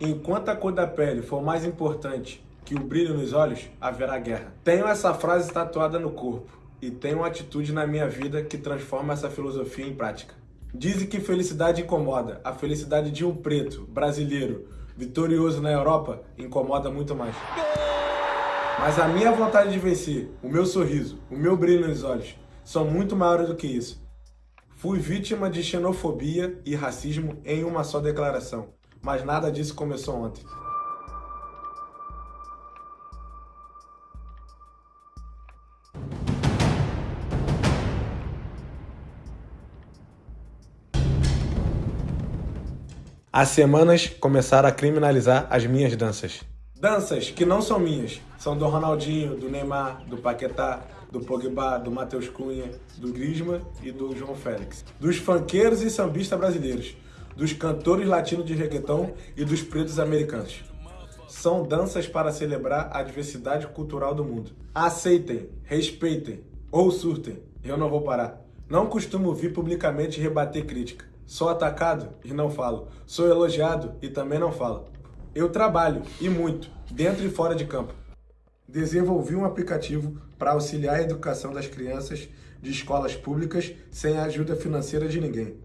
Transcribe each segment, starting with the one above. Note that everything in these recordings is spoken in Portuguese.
Enquanto a cor da pele for mais importante que o brilho nos olhos, haverá guerra. Tenho essa frase tatuada no corpo e tenho uma atitude na minha vida que transforma essa filosofia em prática. Dizem que felicidade incomoda. A felicidade de um preto, brasileiro, vitorioso na Europa, incomoda muito mais. Mas a minha vontade de vencer, o meu sorriso, o meu brilho nos olhos, são muito maiores do que isso. Fui vítima de xenofobia e racismo em uma só declaração, mas nada disso começou ontem. As semanas começaram a criminalizar as minhas danças. Danças que não são minhas, são do Ronaldinho, do Neymar, do Paquetá, do Pogba, do Matheus Cunha, do Griezmann e do João Félix. Dos funkeiros e sambistas brasileiros, dos cantores latinos de reggaeton e dos pretos americanos. São danças para celebrar a diversidade cultural do mundo. Aceitem, respeitem ou surtem, eu não vou parar. Não costumo vir publicamente rebater crítica. Sou atacado e não falo. Sou elogiado e também não falo. Eu trabalho, e muito, dentro e fora de campo. Desenvolvi um aplicativo para auxiliar a educação das crianças de escolas públicas sem a ajuda financeira de ninguém.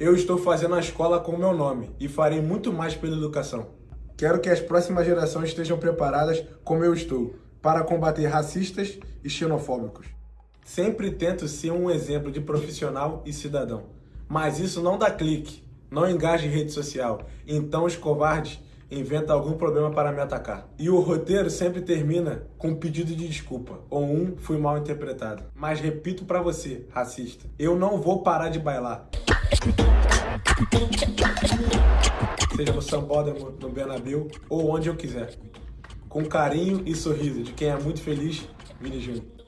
Eu estou fazendo a escola com o meu nome e farei muito mais pela educação. Quero que as próximas gerações estejam preparadas como eu estou, para combater racistas e xenofóbicos. Sempre tento ser um exemplo de profissional e cidadão. Mas isso não dá clique, não engaja em rede social. Então os covardes inventam algum problema para me atacar. E o roteiro sempre termina com um pedido de desculpa, ou um fui mal interpretado. Mas repito para você, racista, eu não vou parar de bailar. Seja no Sambódromo, no Benabil ou onde eu quiser. Com carinho e sorriso de quem é muito feliz, Vini Júnior.